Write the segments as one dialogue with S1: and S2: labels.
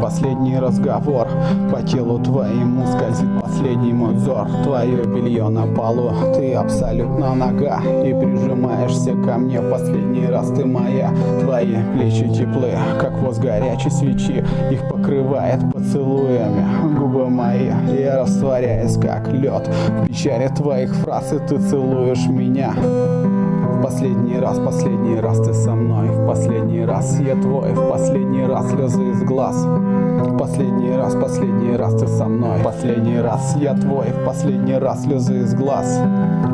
S1: последний разговор. По телу твоему скользит последний мой взор. Твое белье на полу, ты абсолютно нога. И прижимаешься ко мне в последний раз ты моя. Твои плечи теплы, как воз горячей свечи. Их покрывает поцелуями губы мои. Я растворяюсь как лед В печали твоих фраз и ты целуешь меня последний раз, последний раз ты со мной В последний раз я твой, в последний раз слезы из глаз последний последний раз ты со мной. В последний раз я твой, в последний раз слезы из глаз.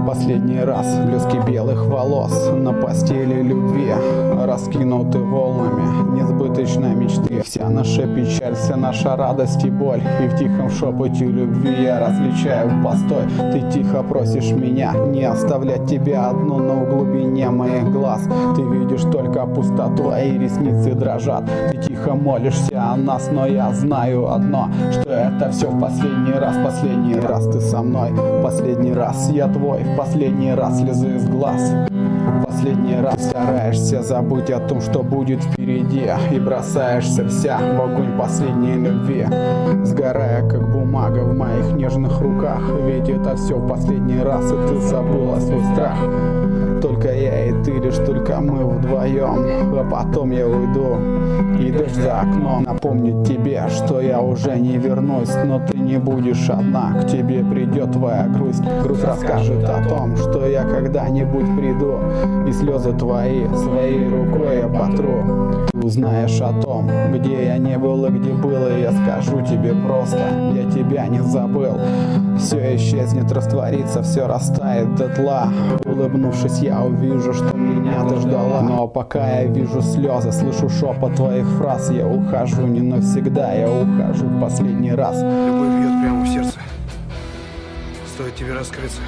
S1: Последний раз блески белых волос На постели любви раскинуты волнами Несбыточной мечты. Вся наша печаль, вся наша радость и боль. И в тихом шепоте любви я различаю постой. Ты тихо просишь меня не оставлять тебя одну на углу глубине моих глаз. Ты видишь только пустоту, а и ресницы дрожат. Ты тихо молишься о нас, но я знаю одно Что это все в последний раз, последний раз ты со мной Последний раз я твой, в последний раз слезы из глаз. Последний раз стараешься забыть о том, что будет впереди И бросаешься вся в огонь последней любви. Сгорая, как бумага в моих нежных руках Ведь это все в последний раз, и ты забыла свой страх вдвоем А потом я уйду И дождь за окном. Напомнит тебе, что я уже не вернусь Но ты не будешь одна, к тебе придет твоя грусть. Грусть расскажет о том, что я когда-нибудь приду И слезы твои своей рукой я потру узнаешь о том, где я не был и где был, и я скажу тебе просто, я тебя не забыл. Все исчезнет, растворится, все растает до тла. Улыбнувшись, я увижу, что меня ты ждала. Но пока я вижу слезы, слышу шепот твоих фраз, я ухожу не навсегда, я ухожу в последний раз.
S2: Любовь бьет прямо в сердце. Стоит тебе раскрыться.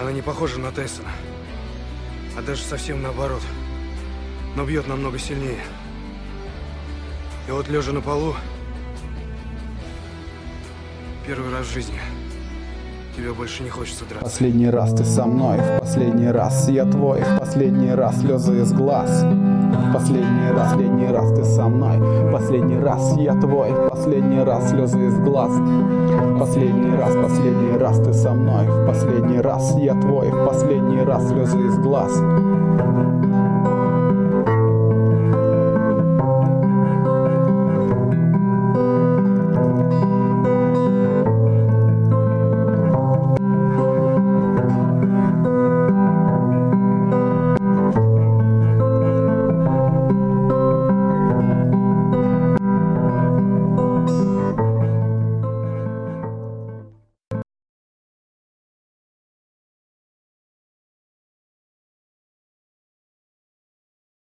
S2: Она не похожа на Тайсона. А даже совсем наоборот но бьет намного сильнее. И вот лежа на полу, первый раз в жизни, тебе больше не хочется драться.
S1: Последний раз ты со мной, в последний раз я твой, в последний раз слезы из глаз. Последний раз, последний раз ты со мной, последний раз я твой, последний раз слезы из глаз. Последний раз, последний раз ты со мной, в последний раз я твой, в последний раз слезы из глаз.